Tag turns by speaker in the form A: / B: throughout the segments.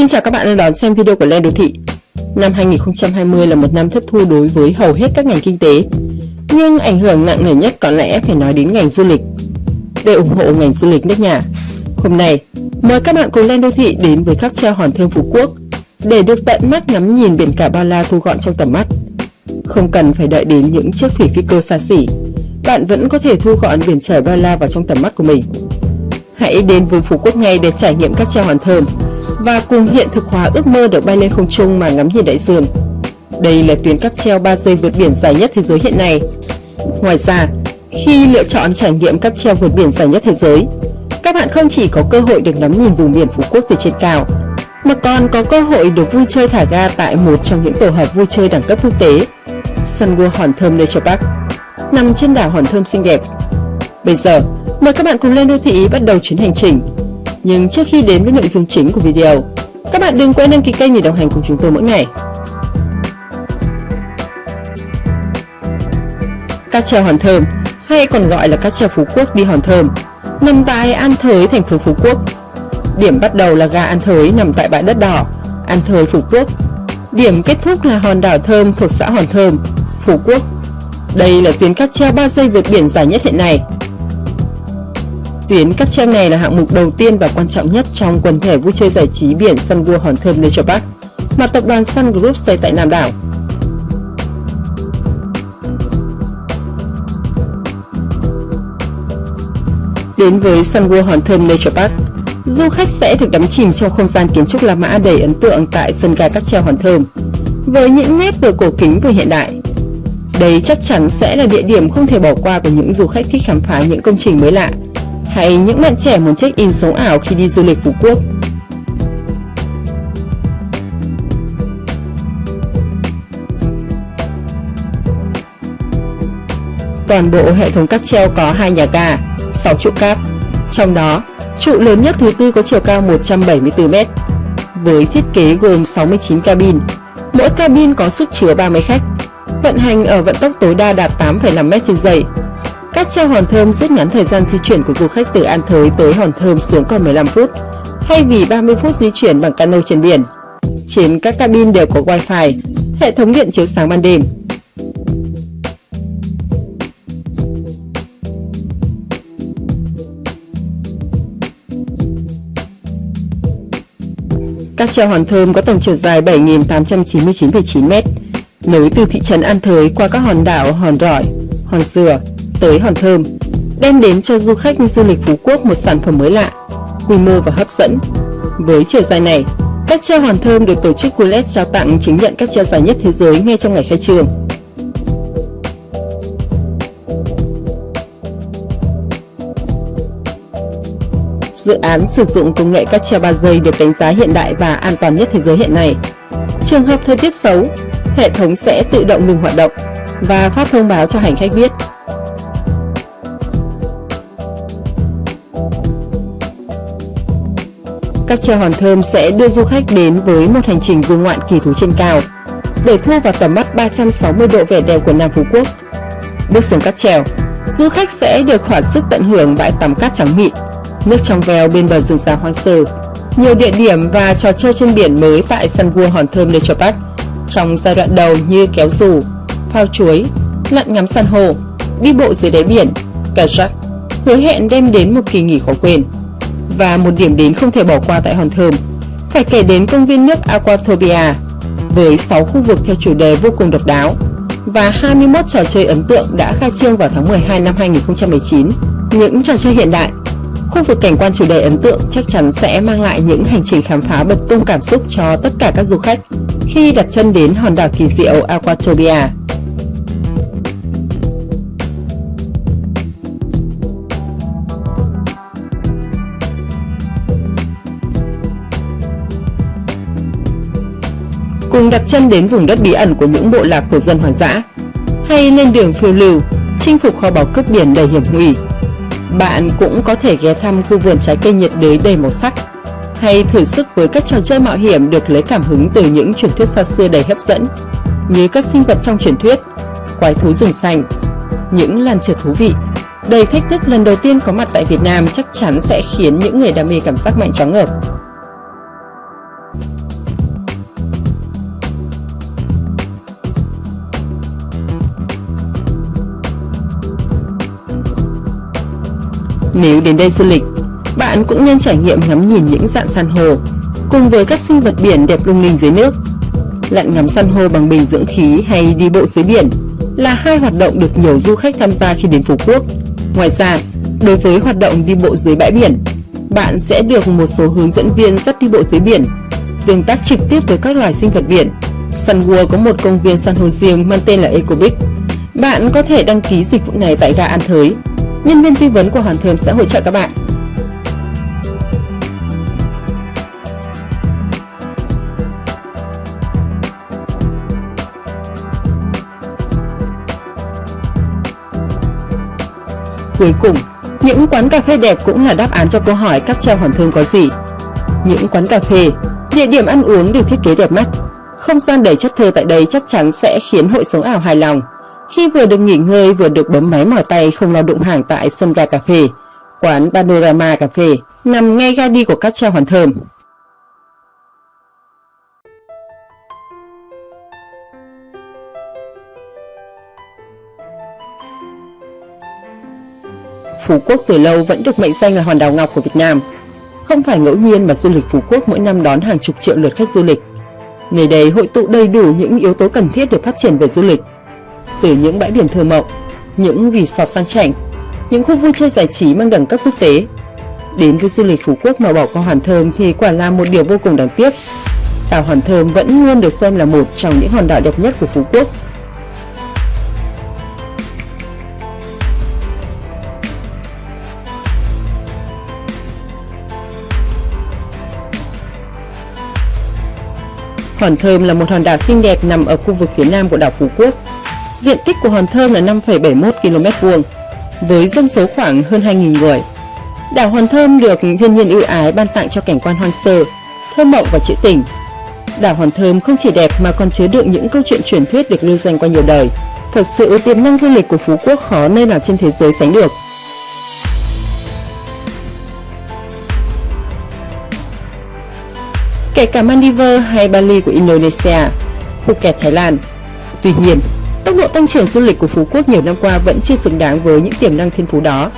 A: Xin chào các bạn đang đón xem video của Len Đô Thị. Năm 2020 là một năm thất thu đối với hầu hết các ngành kinh tế, nhưng ảnh hưởng nặng nề nhất có lẽ phải nói đến ngành du lịch. Để ủng hộ ngành du lịch nước nhà, hôm nay mời các bạn cùng Len Đô Thị đến với cáp treo Hòn Thơm Phú Quốc để được tận mắt ngắm nhìn biển cả bao la thu gọn trong tầm mắt. Không cần phải đợi đến những chiếc thủy phi cơ xa xỉ, bạn vẫn có thể thu gọn biển trời bao la vào trong tầm mắt của mình. Hãy đến với Phú Quốc ngay để trải nghiệm cáp treo Hòn Thơm và cùng hiện thực hóa ước mơ được bay lên không trung mà ngắm nhìn đại dương. Đây là tuyến cáp treo 3 giây vượt biển dài nhất thế giới hiện nay. Ngoài ra, khi lựa chọn trải nghiệm cáp treo vượt biển dài nhất thế giới, các bạn không chỉ có cơ hội được ngắm nhìn vùng biển Phú Quốc từ trên cao, mà còn có cơ hội được vui chơi thả ga tại một trong những tổ hợp vui chơi đẳng cấp quốc tế, Sun World Hòn Thơm Nature Park, nằm trên đảo Hòn Thơm xinh đẹp. Bây giờ, mời các bạn cùng lên đô thị bắt đầu chuyến hành trình nhưng trước khi đến với nội dung chính của video, các bạn đừng quên đăng ký kênh để đồng hành cùng chúng tôi mỗi ngày. Cáp treo Hòn Thơm hay còn gọi là cáp treo Phú Quốc đi Hòn Thơm nằm tại An Thới, thành phố Phú Quốc. Điểm bắt đầu là ga An Thới nằm tại bãi đất đỏ, An Thới, Phú Quốc. Điểm kết thúc là hòn đảo Thơm thuộc xã Hòn Thơm, Phú Quốc. Đây là tuyến cáp treo 3 giây vượt biển dài nhất hiện nay Tuyến cáp treo này là hạng mục đầu tiên và quan trọng nhất trong quần thể vui chơi giải trí biển Sun World Hòn Thơm Nature Park mà tập đoàn Sun Group xây tại Nam đảo. Đến với Sun World Hòn Thơm Nature Park, du khách sẽ được đắm chìm trong không gian kiến trúc La Mã đầy ấn tượng tại sân ga cáp treo Hòn Thơm, với những nét vừa cổ kính vừa hiện đại. Đây chắc chắn sẽ là địa điểm không thể bỏ qua của những du khách thích khám phá những công trình mới lạ hay những bạn trẻ muốn check-in sống ảo khi đi du lịch Phú Quốc. Toàn bộ hệ thống cáp treo có hai nhà ga, 6 trụ cáp. Trong đó, trụ lớn nhất thứ tư có chiều cao 174m, với thiết kế gồm 69 cabin. Mỗi cabin có sức chứa 30 khách, vận hành ở vận tốc tối đa đạt 8,5m trên giây Cách treo Hòn Thơm rút ngắn thời gian di chuyển của du khách từ An Thới tới Hòn Thơm xuống còn 15 phút, thay vì 30 phút di chuyển bằng cano trên biển. Trên các cabin đều có wifi, hệ thống điện chiếu sáng ban đêm. Các treo Hòn Thơm có tổng chiều dài 7.899,9 m, nối từ thị trấn An Thới qua các hòn đảo Hòn Rỏi, Hòn Dừa, tới Hòn Thơm, đem đến cho du khách du lịch Phú Quốc một sản phẩm mới lạ, quy mô và hấp dẫn. Với chiều dài này, các treo Hòn Thơm được tổ chức Gulet trao tặng chứng nhận các treo dài nhất thế giới ngay trong ngày khai trương. Dự án sử dụng công nghệ các treo 3 giây được đánh giá hiện đại và an toàn nhất thế giới hiện nay. Trường hợp thời tiết xấu, hệ thống sẽ tự động ngừng hoạt động và phát thông báo cho hành khách biết Các treo hòn thơm sẽ đưa du khách đến với một hành trình du ngoạn kỳ thú trên cao để thu vào tầm mắt 360 độ vẻ đẹp của Nam Phú Quốc. Bước xuống cáp trèo, du khách sẽ được thỏa sức tận hưởng bãi tắm cát trắng mịn, nước trong veo bên bờ rừng già hoang sơ, nhiều địa điểm và trò chơi trên biển mới tại sân vua Hòn Thơm Nature Park trong giai đoạn đầu như kéo dù, phao chuối, lặn ngắm san hô, đi bộ dưới đáy biển, kayak, hứa hẹn đem đến một kỳ nghỉ khó quên và một điểm đến không thể bỏ qua tại Hòn Thơm. Phải kể đến công viên nước Aquatopia với 6 khu vực theo chủ đề vô cùng độc đáo và 21 trò chơi ấn tượng đã khai trương vào tháng 12 năm 2019. Những trò chơi hiện đại, khu vực cảnh quan chủ đề ấn tượng chắc chắn sẽ mang lại những hành trình khám phá bật tung cảm xúc cho tất cả các du khách khi đặt chân đến hòn đảo kỳ diệu Aquatopia. Cùng đặt chân đến vùng đất bí ẩn của những bộ lạc của dân hoang dã, hay lên đường phiêu lưu, chinh phục kho báu cướp biển đầy hiểm nguy. Bạn cũng có thể ghé thăm khu vườn trái cây nhiệt đới đầy màu sắc, hay thử sức với các trò chơi mạo hiểm được lấy cảm hứng từ những truyền thuyết xa xưa đầy hấp dẫn, như các sinh vật trong truyền thuyết, quái thú rừng xanh, những làn trượt thú vị. Đầy thách thức lần đầu tiên có mặt tại Việt Nam chắc chắn sẽ khiến những người đam mê cảm giác mạnh choáng ngợp. Nếu đến đây du lịch, bạn cũng nên trải nghiệm ngắm nhìn những dạng san hô cùng với các sinh vật biển đẹp lung linh dưới nước. Lặn ngắm san hô bằng bình dưỡng khí hay đi bộ dưới biển là hai hoạt động được nhiều du khách tham gia khi đến Phú Quốc. Ngoài ra, đối với hoạt động đi bộ dưới bãi biển, bạn sẽ được một số hướng dẫn viên dắt đi bộ dưới biển, tương tác trực tiếp với các loài sinh vật biển. Sun World có một công viên san hô riêng mang tên là Eco Beach. Bạn có thể đăng ký dịch vụ này tại ga An Thới. Nhân viên tư vấn của Hoàn Thơm sẽ hỗ trợ các bạn. Cuối cùng, những quán cà phê đẹp cũng là đáp án cho câu hỏi các treo hoàn thơm có gì. Những quán cà phê, địa điểm ăn uống được thiết kế đẹp mắt. Không gian đầy chất thơ tại đây chắc chắn sẽ khiến hội sống ảo hài lòng. Khi vừa được nghỉ ngơi vừa được bấm máy mỏi tay không lo đụng hàng tại sân ga cà phê, quán Panorama Cà phê nằm ngay ga đi của cáp treo hoàn thơm. Phú Quốc từ lâu vẫn được mệnh danh là hòn đảo ngọc của Việt Nam. Không phải ngẫu nhiên mà du lịch Phú Quốc mỗi năm đón hàng chục triệu lượt khách du lịch. Nơi đây hội tụ đầy đủ những yếu tố cần thiết để phát triển về du lịch. Từ những bãi biển thơ mộng, những resort sang chảnh, những khu vui chơi giải trí mang đẳng cấp quốc tế. Đến với du lịch Phú Quốc mà bỏ qua Hòn Thơm thì quả là một điều vô cùng đáng tiếc. Đảo Hòn Thơm vẫn luôn được xem là một trong những hòn đảo đẹp nhất của Phú Quốc Hòn Thơm là một hòn đảo xinh đẹp nằm ở khu vực phía nam của đảo Phú Quốc. Diện tích của Hòn Thơm là 5,71 km vuông, với dân số khoảng hơn 2.000 người. Đảo Hòn Thơm được thiên nhiên ưu ái ban tặng cho cảnh quan hoang sơ, thơ mộng và trữ tình. Đảo Hòn Thơm không chỉ đẹp mà còn chứa đựng những câu chuyện truyền thuyết được lưu danh qua nhiều đời. Thật sự tiềm năng du lịch của Phú Quốc khó nơi nào trên thế giới sánh được. kể cả Maldives hay Bali của Indonesia, Phuket Thái Lan. Tuy nhiên, tốc độ tăng trưởng du lịch của Phú Quốc nhiều năm qua vẫn chưa xứng đáng với những tiềm năng thiên phú đó.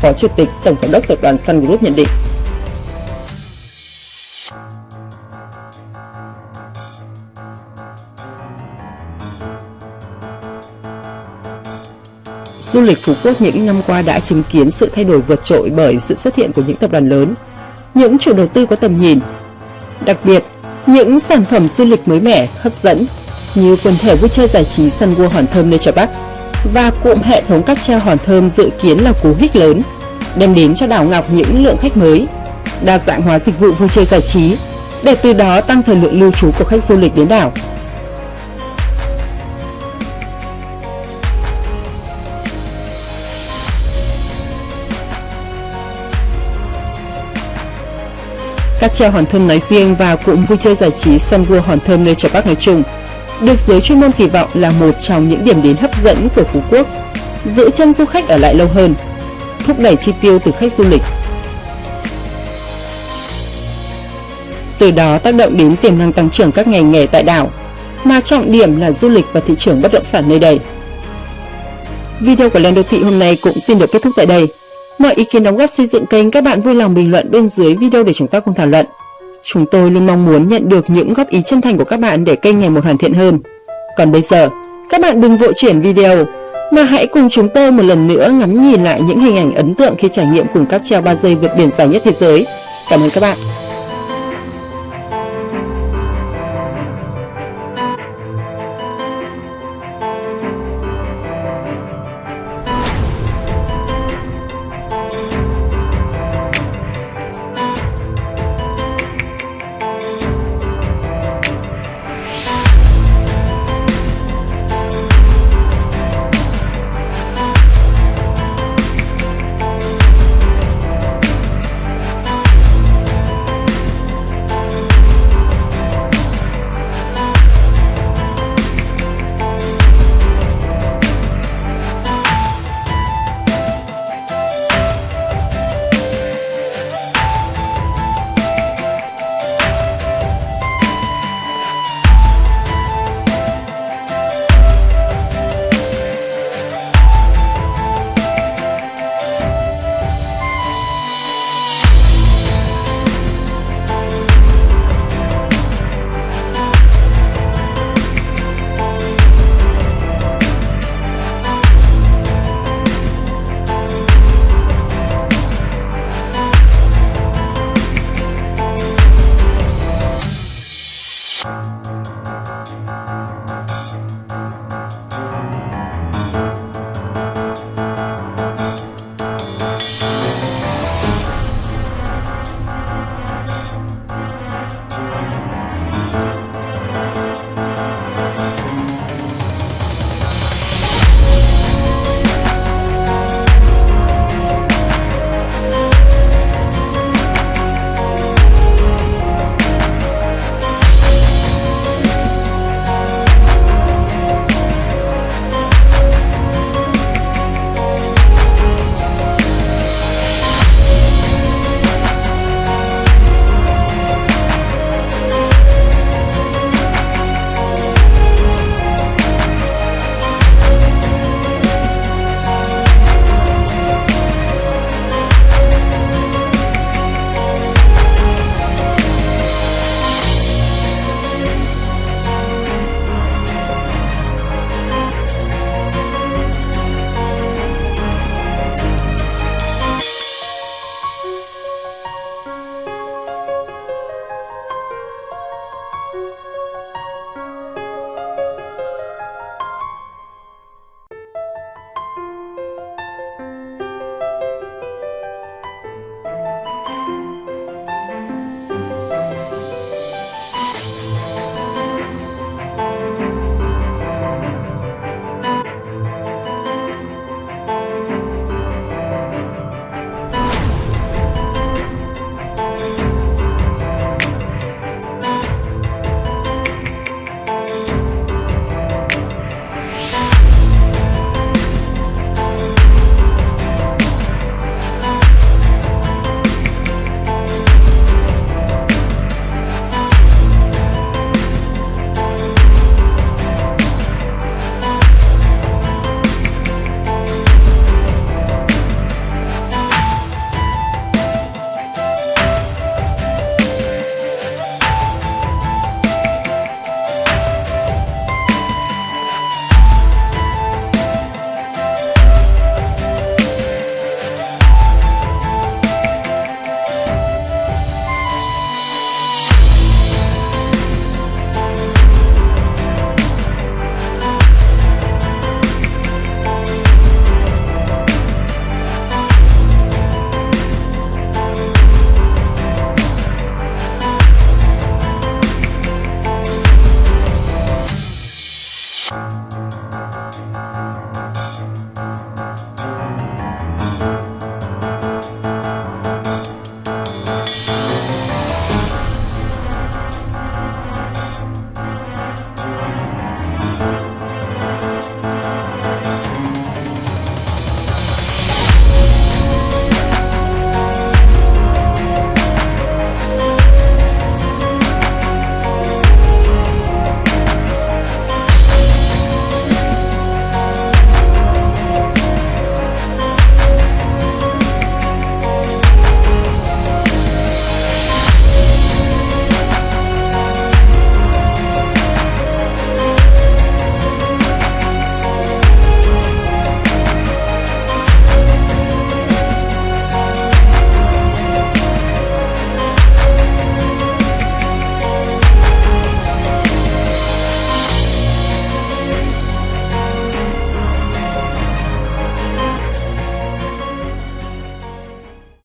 A: Phó Chủ tịch Tổng giám đốc tập đoàn Sun Group nhận định. Du lịch Phú Quốc những năm qua đã chứng kiến sự thay đổi vượt trội bởi sự xuất hiện của những tập đoàn lớn, những chủ đầu tư có tầm nhìn, Đặc biệt, những sản phẩm du lịch mới mẻ, hấp dẫn như quần thể vui chơi giải trí sân World Hòn Thơm Nature Park và cụm hệ thống cáp treo Hòn Thơm dự kiến là cú hích lớn, đem đến cho đảo Ngọc những lượng khách mới, đa dạng hóa dịch vụ vui chơi giải trí, để từ đó tăng thời lượng lưu trú của khách du lịch đến đảo. Cáp treo Hòn Thơm nói riêng và cụm vui chơi giải trí Sun World Hòn Thơm Nature Park nói chung được giới chuyên môn kỳ vọng là một trong những điểm đến hấp dẫn của Phú Quốc, giữ chân du khách ở lại lâu hơn, thúc đẩy chi tiêu từ khách du lịch. Từ đó tác động đến tiềm năng tăng trưởng các ngành nghề tại đảo, mà trọng điểm là du lịch và thị trường bất động sản nơi đây. Video của Lên Đô Thị hôm nay cũng xin được kết thúc tại đây. Mọi ý kiến đóng góp xây dựng kênh các bạn vui lòng bình luận bên dưới video để chúng ta cùng thảo luận. Chúng tôi luôn mong muốn nhận được những góp ý chân thành của các bạn để kênh ngày một hoàn thiện hơn. Còn bây giờ, các bạn đừng vội chuyển video, mà hãy cùng chúng tôi một lần nữa ngắm nhìn lại những hình ảnh ấn tượng khi trải nghiệm cùng cáp treo 3 giây vượt biển dài nhất thế giới. Cảm ơn các bạn.